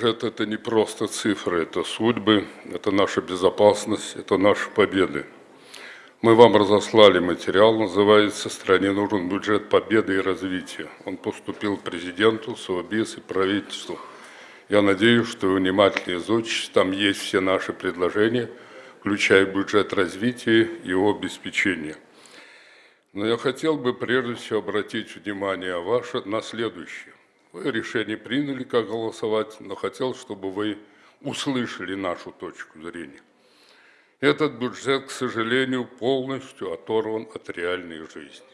бюджет – это не просто цифры, это судьбы, это наша безопасность, это наши победы. Мы вам разослали материал, называется «Стране нужен бюджет победы и развития». Он поступил президенту, СОБИС и правительству. Я надеюсь, что вы внимательно изучите, там есть все наши предложения, включая бюджет развития и его обеспечения. Но я хотел бы прежде всего обратить внимание ваше на следующее. Вы решение приняли, как голосовать, но хотел, чтобы вы услышали нашу точку зрения. Этот бюджет, к сожалению, полностью оторван от реальной жизни.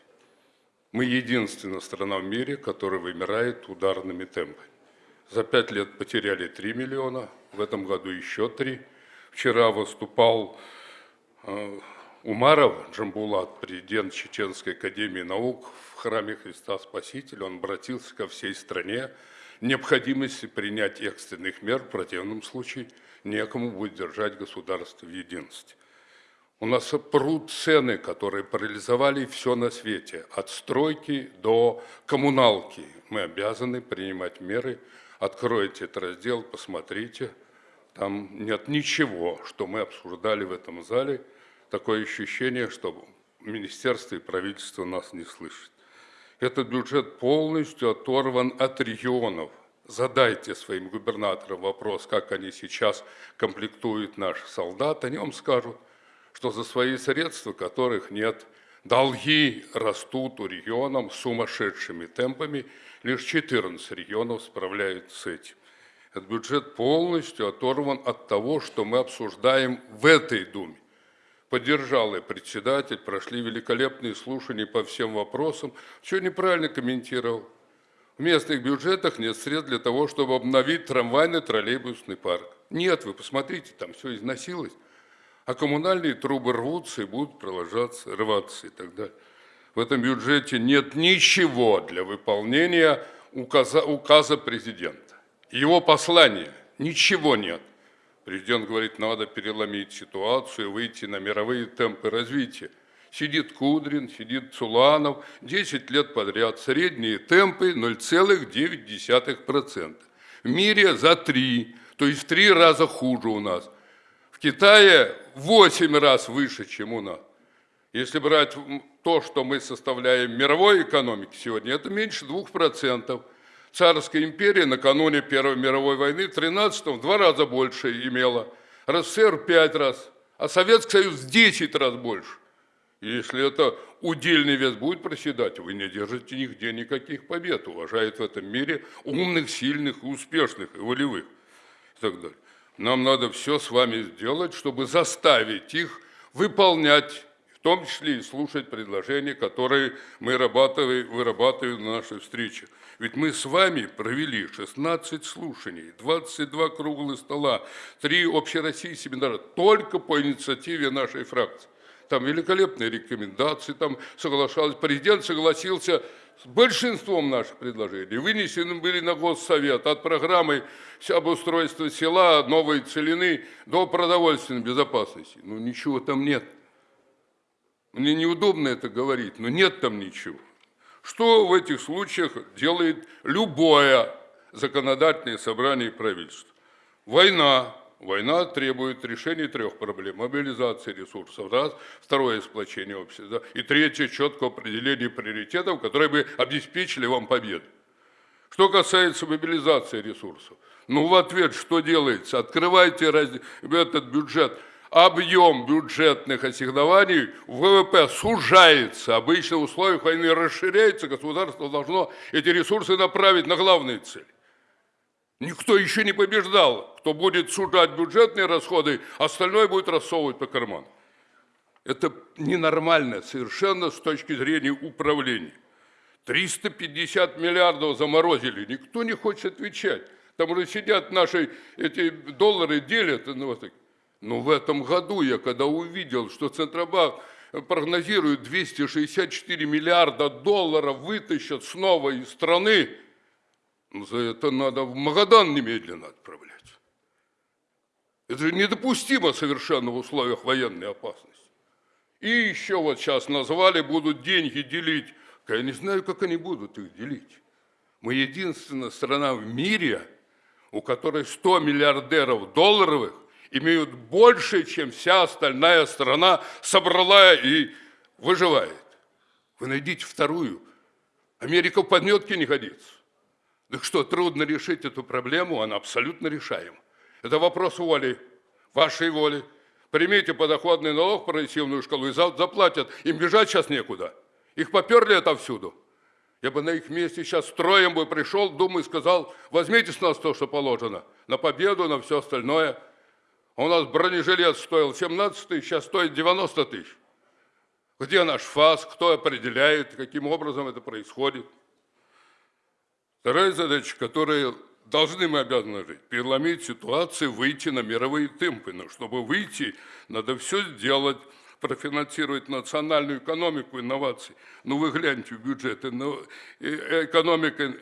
Мы единственная страна в мире, которая вымирает ударными темпами. За пять лет потеряли 3 миллиона, в этом году еще 3. Вчера выступал э, Умаров Джамбулат, президент Чеченской академии наук в храме Христа Спасителя. Он обратился ко всей стране необходимости принять экстренных мер, в противном случае некому будет держать государство в единстве. У нас пруд цены, которые парализовали все на свете, от стройки до коммуналки. Мы обязаны принимать меры. Откройте этот раздел, посмотрите. Там нет ничего, что мы обсуждали в этом зале. Такое ощущение, что министерство и правительство нас не слышат. Этот бюджет полностью оторван от регионов. Задайте своим губернаторам вопрос, как они сейчас комплектуют наших солдат. Они вам скажут, что за свои средства, которых нет, долги растут у регионов сумасшедшими темпами. Лишь 14 регионов справляются с этим. Этот бюджет полностью оторван от того, что мы обсуждаем в этой Думе поддержал и председатель, прошли великолепные слушания по всем вопросам, все неправильно комментировал. В местных бюджетах нет средств для того, чтобы обновить трамвайный троллейбусный парк. Нет, вы посмотрите, там все износилось. А коммунальные трубы рвутся и будут продолжаться, рваться и так далее. В этом бюджете нет ничего для выполнения указа, указа президента. Его послания, ничего нет. Президент говорит, надо переломить ситуацию, выйти на мировые темпы развития. Сидит Кудрин, сидит Цуланов, 10 лет подряд. Средние темпы 0,9%. В мире за 3, то есть в 3 раза хуже у нас. В Китае 8 раз выше, чем у нас. Если брать то, что мы составляем мировой экономики сегодня, это меньше 2%. Царская империя накануне Первой мировой войны в 13 в два раза больше имела, РСФСР в пять раз, а Советский Союз в 10 раз больше. И если это удельный вес будет проседать, вы не держите нигде никаких побед, уважают в этом мире умных, сильных, успешных и волевых и так далее. Нам надо все с вами сделать, чтобы заставить их выполнять в том числе и слушать предложения, которые мы вырабатываем, вырабатываем на нашей встрече. Ведь мы с вами провели 16 слушаний, 22 круглых стола, 3 общероссийских семинара только по инициативе нашей фракции. Там великолепные рекомендации, там соглашался, президент согласился с большинством наших предложений. Вынесены были на Госсовет от программы обустройства села, новой целины до продовольственной безопасности. Ну, ничего там нет. Мне неудобно это говорить, но нет там ничего. Что в этих случаях делает любое законодательное собрание и правительство? Война. Война требует решения трех проблем. Мобилизации ресурсов, раз. Второе – сплочение общества. И третье – четкое определение приоритетов, которые бы обеспечили вам победу. Что касается мобилизации ресурсов, ну в ответ что делается? Открывайте этот бюджет – объем бюджетных ассигнований ВВП сужается, обычно в условиях войны расширяется, государство должно эти ресурсы направить на главные цели. Никто еще не побеждал, кто будет сужать бюджетные расходы, остальное будет рассовывать по карманам. Это ненормально совершенно с точки зрения управления. 350 миллиардов заморозили, никто не хочет отвечать. Там уже сидят наши эти доллары, делят. Ну, вот но в этом году я когда увидел, что Центробанк прогнозирует 264 миллиарда долларов вытащат снова из страны, ну, за это надо в Магадан немедленно отправлять. Это же недопустимо совершенно в условиях военной опасности. И еще вот сейчас назвали, будут деньги делить. Я не знаю, как они будут их делить. Мы единственная страна в мире, у которой 100 миллиардеров долларовых имеют больше, чем вся остальная страна собрала и выживает. Вы найдите вторую. Америка в подметке не годится. Так что, трудно решить эту проблему, она абсолютно решаема. Это вопрос воли, вашей воли. Примите подоходный налог, прогрессивную шкалу, и заплатят. Им бежать сейчас некуда. Их поперли отовсюду. Я бы на их месте сейчас строем бы пришел, думаю, сказал, возьмите с нас то, что положено. На победу, на все остальное. А у нас бронежилет стоил 17 тысяч, сейчас стоит 90 тысяч. Где наш ФАС, кто определяет, каким образом это происходит? Вторая задача, которая должны мы обязаны жить, переломить ситуацию, выйти на мировые темпы. Но чтобы выйти, надо все сделать, профинансировать национальную экономику, инноваций. Ну вы гляньте в бюджеты, ну, экономика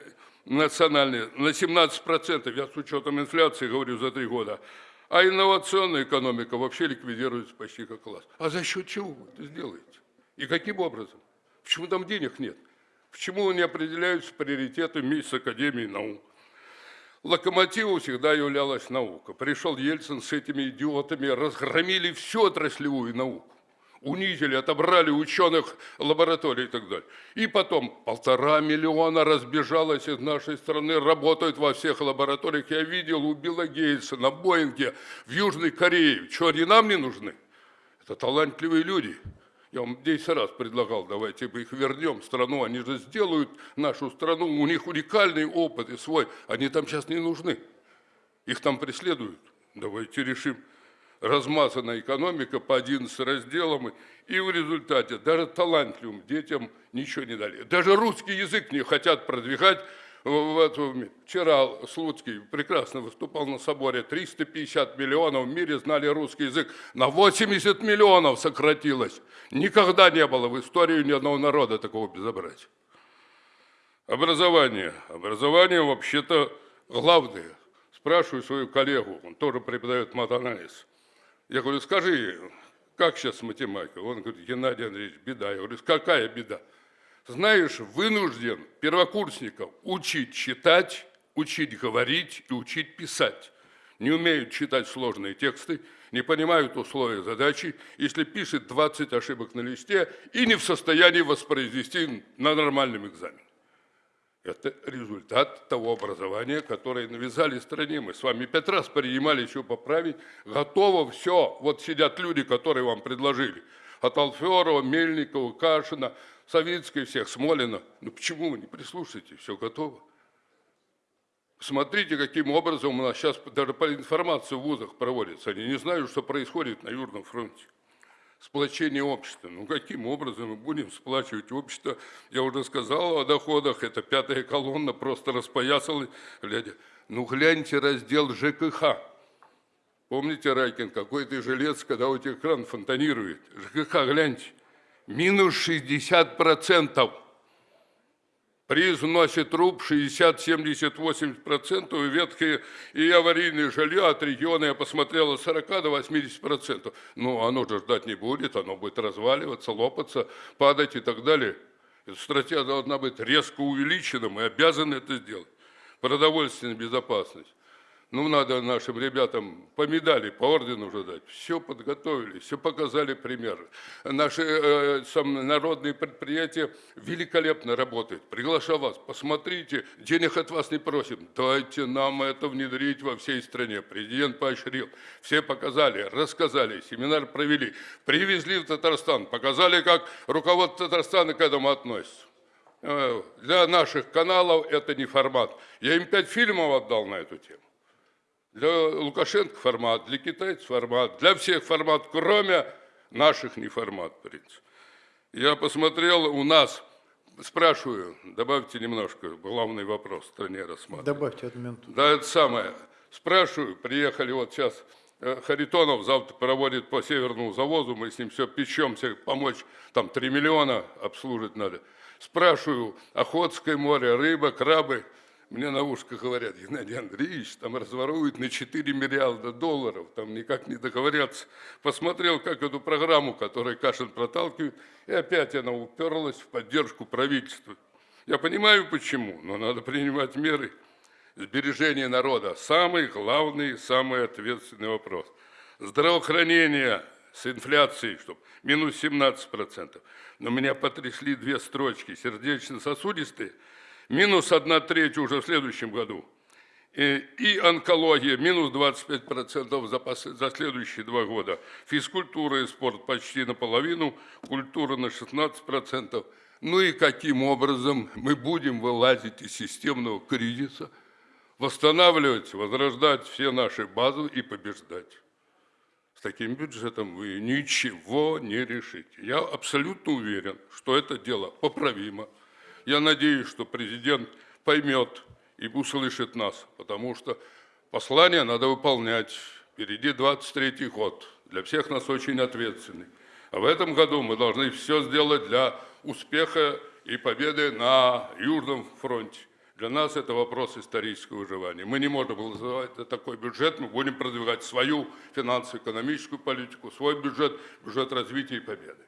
национальная на 17%, я с учетом инфляции говорю за три года, а инновационная экономика вообще ликвидируется почти как класс. А за счет чего вы это сделаете? И каким образом? Почему там денег нет? Почему не определяются приоритеты вместе с Академией наук? Локомотивом всегда являлась наука. Пришел Ельцин с этими идиотами, разгромили всю отраслевую науку. Унизили, отобрали ученых лабораторий и так далее. И потом полтора миллиона разбежалось из нашей страны, работают во всех лабораториях. Я видел у Билла Гейтса на Боинге в Южной Корее. Что, они нам не нужны? Это талантливые люди. Я вам 10 раз предлагал, давайте мы их вернем в страну, они же сделают нашу страну, у них уникальный опыт и свой, они там сейчас не нужны, их там преследуют. Давайте решим. Размазанная экономика по 11 разделам, и в результате даже талантливым детям ничего не дали. Даже русский язык не хотят продвигать, вот, вчера Слуцкий прекрасно выступал на соборе, 350 миллионов в мире знали русский язык, на 80 миллионов сократилось. Никогда не было в истории ни одного народа такого безобразия. Образование. Образование вообще-то главное. Спрашиваю свою коллегу, он тоже преподает матанализ. Я говорю, скажи, как сейчас математика? Он говорит, Геннадий Андреевич, беда. Я говорю, какая беда? знаешь, вынужден первокурсников учить читать, учить говорить и учить писать. Не умеют читать сложные тексты, не понимают условия задачи, если пишет 20 ошибок на листе и не в состоянии воспроизвести на нормальном экзамене. Это результат того образования, которое навязали стране. Мы с вами пять раз принимали еще поправить. Готово все. Вот сидят люди, которые вам предложили. От Алферова, Мельникова, Кашина – Савицкой всех, Смолина. Ну почему вы не прислушаетесь? Все готово. Смотрите, каким образом у нас сейчас даже по информации в вузах проводится. Они не знают, что происходит на Южном фронте. Сплочение общества. Ну, каким образом мы будем сплачивать общество? Я уже сказал о доходах. Это пятая колонна просто распоясала. Глядя. Ну, гляньте раздел ЖКХ. Помните, Райкин, какой ты жилец, когда у тебя кран фонтанирует? ЖКХ, гляньте минус 60 процентов. Приз вносит труб 60, 70, 80 процентов, и ветхие и аварийные жилье от региона я посмотрела 40 до 80 процентов. Ну, оно же ждать не будет, оно будет разваливаться, лопаться, падать и так далее. Эта стратегия должна быть резко увеличена, мы обязаны это сделать. Продовольственная безопасность. Ну, надо нашим ребятам по медали, по ордену уже дать. Все подготовили, все показали пример. Наши э, народные предприятия великолепно работают. Приглашаю вас, посмотрите, денег от вас не просим. Дайте нам это внедрить во всей стране. Президент поощрил. Все показали, рассказали, семинар провели. Привезли в Татарстан, показали, как руководство Татарстана к этому относится э, для наших каналов это не формат. Я им пять фильмов отдал на эту тему. Для Лукашенко формат, для китайцев формат, для всех формат, кроме наших не формат, в принципе. Я посмотрел, у нас, спрашиваю, добавьте немножко, главный вопрос в стране рассматривать. Добавьте одну минуту. Да, это самое. Спрашиваю, приехали вот сейчас, э, Харитонов завтра проводит по северному завозу, мы с ним все печемся, помочь, там 3 миллиона обслужить надо. Спрашиваю, Охотское море, рыба, крабы – мне на ушко говорят, Геннадий Андреевич, там разворуют на 4 миллиарда долларов, там никак не договорятся. Посмотрел, как эту программу, которую Кашин проталкивает, и опять она уперлась в поддержку правительства. Я понимаю, почему, но надо принимать меры. Сбережение народа – самый главный, самый ответственный вопрос. Здравоохранение с инфляцией, чтобы минус 17%. Но меня потрясли две строчки. Сердечно-сосудистые – минус 1 треть уже в следующем году. И, и онкология – минус 25% за, за следующие два года. Физкультура и спорт почти наполовину, культура на 16%. Ну и каким образом мы будем вылазить из системного кризиса, восстанавливать, возрождать все наши базы и побеждать. С таким бюджетом вы ничего не решите. Я абсолютно уверен, что это дело поправимо. Я надеюсь, что президент поймет и услышит нас, потому что послание надо выполнять. Впереди 23-й год, для всех нас очень ответственный. А в этом году мы должны все сделать для успеха и победы на Южном фронте. Для нас это вопрос исторического выживания. Мы не можем голосовать такой бюджет, мы будем продвигать свою финансово-экономическую политику, свой бюджет, бюджет развития и победы.